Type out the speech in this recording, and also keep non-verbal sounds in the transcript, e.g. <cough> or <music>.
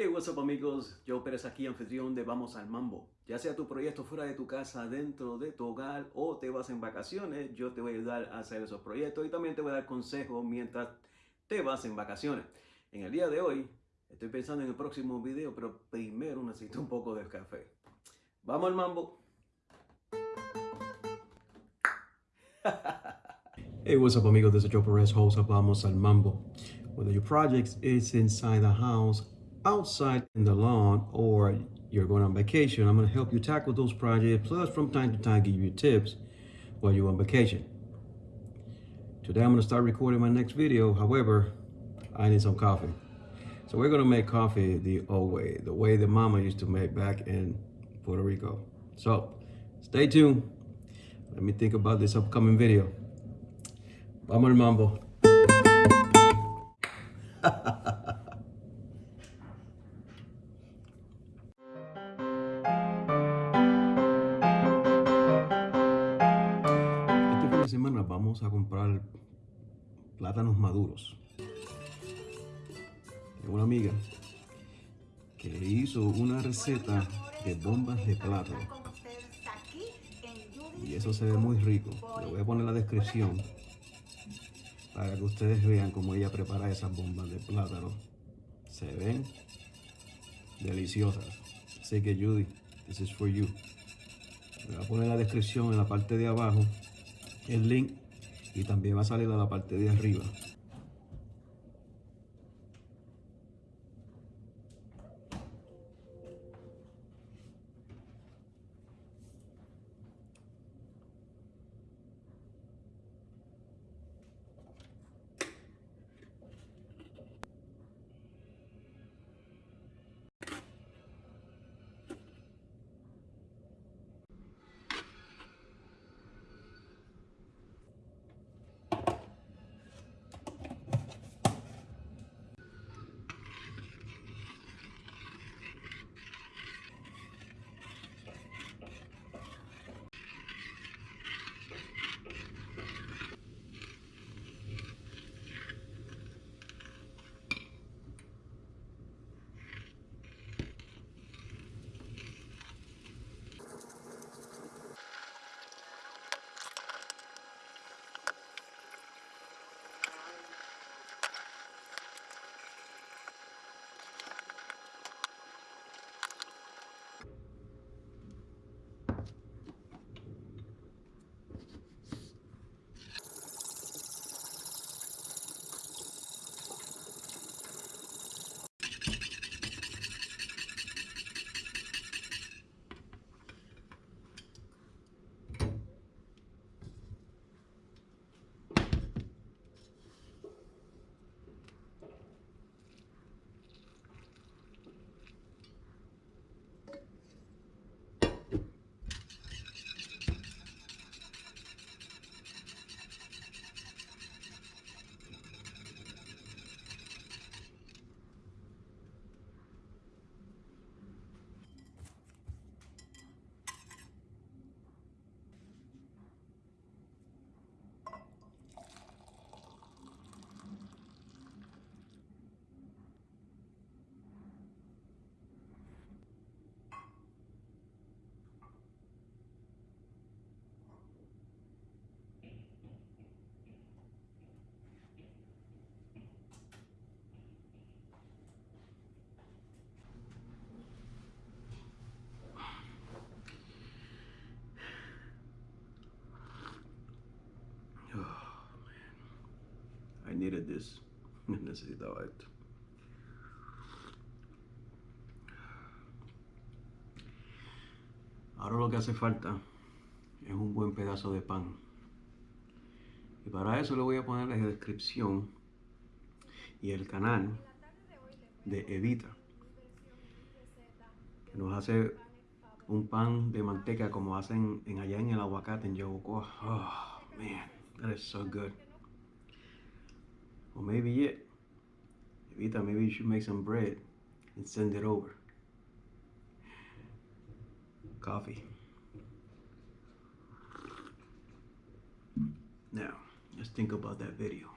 Hey, what's up amigos? Joe Pérez aquí, anfitrión de Vamos al Mambo. Ya sea tu proyecto fuera de tu casa, dentro de tu hogar o te vas en vacaciones, yo te voy a ayudar a hacer esos proyectos y también te voy a dar consejos mientras te vas en vacaciones. En el día de hoy estoy pensando en el próximo video, pero primero necesito un poco de café. Vamos al Mambo. <laughs> Hey, what's up amigos? This is Joe Perez, host of Vamos al Mambo. Whether your project is inside the house, outside in the lawn, or you're going on vacation, I'm going to help you tackle those projects, plus from time to time give you tips while you're on vacation. Today I'm going to start recording my next video. However, I need some coffee. So we're going to make coffee the old way, the way that mama used to make back in Puerto Rico. So stay tuned. Let me think about this upcoming video. Vamos mambo. <laughs> vamos a comprar plátanos maduros. Tengo una amiga que hizo una receta de bombas de plátano. Y eso se ve muy rico. Le voy a poner la descripción para que ustedes vean cómo ella prepara esas bombas de plátano. Se ven deliciosas. Así que Judy, this is for you. Le voy a poner la descripción en la parte de abajo, el link, y también va a salir a la parte de arriba. I needed this. <laughs> Necesitaba esto. Ahora lo que hace falta es un buen pedazo de pan. Y para eso le voy a poner la descripción y el canal de Evita. Que nos hace un pan de manteca como hacen en allá en el aguacate en Yabucoa. Oh, man, that is so good. Or maybe it. Evita, maybe you should make some bread and send it over. Coffee. Now, let's think about that video.